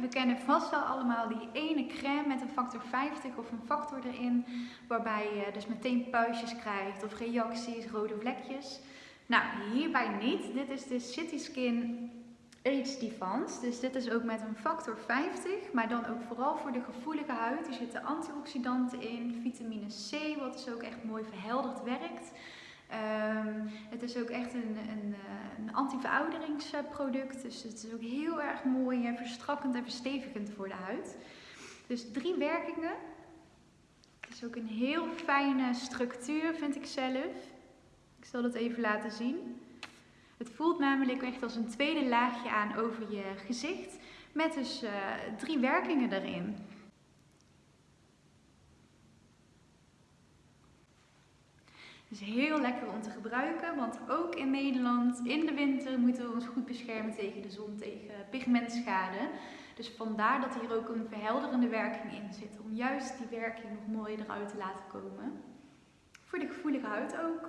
We kennen vast wel allemaal die ene crème met een factor 50 of een factor erin, waarbij je dus meteen puistjes krijgt of reacties, rode vlekjes. Nou, hierbij niet. Dit is de City Skin Age Defense. Dus dit is ook met een factor 50, maar dan ook vooral voor de gevoelige huid. Er zitten antioxidanten in, vitamine C, wat dus ook echt mooi verhelderd werkt. Um, het is ook echt een, een anti-verouderingsproduct. Dus het is ook heel erg mooi en verstrakkend en verstevigend voor de huid. Dus drie werkingen. Het is ook een heel fijne structuur, vind ik zelf. Ik zal het even laten zien. Het voelt namelijk echt als een tweede laagje aan over je gezicht. Met dus uh, drie werkingen erin. Is heel lekker om te gebruiken, want ook in Nederland in de winter moeten we ons goed beschermen tegen de zon, tegen pigmentschade. Dus vandaar dat hier ook een verhelderende werking in zit, om juist die werking nog mooi eruit te laten komen. Voor de gevoelige huid ook.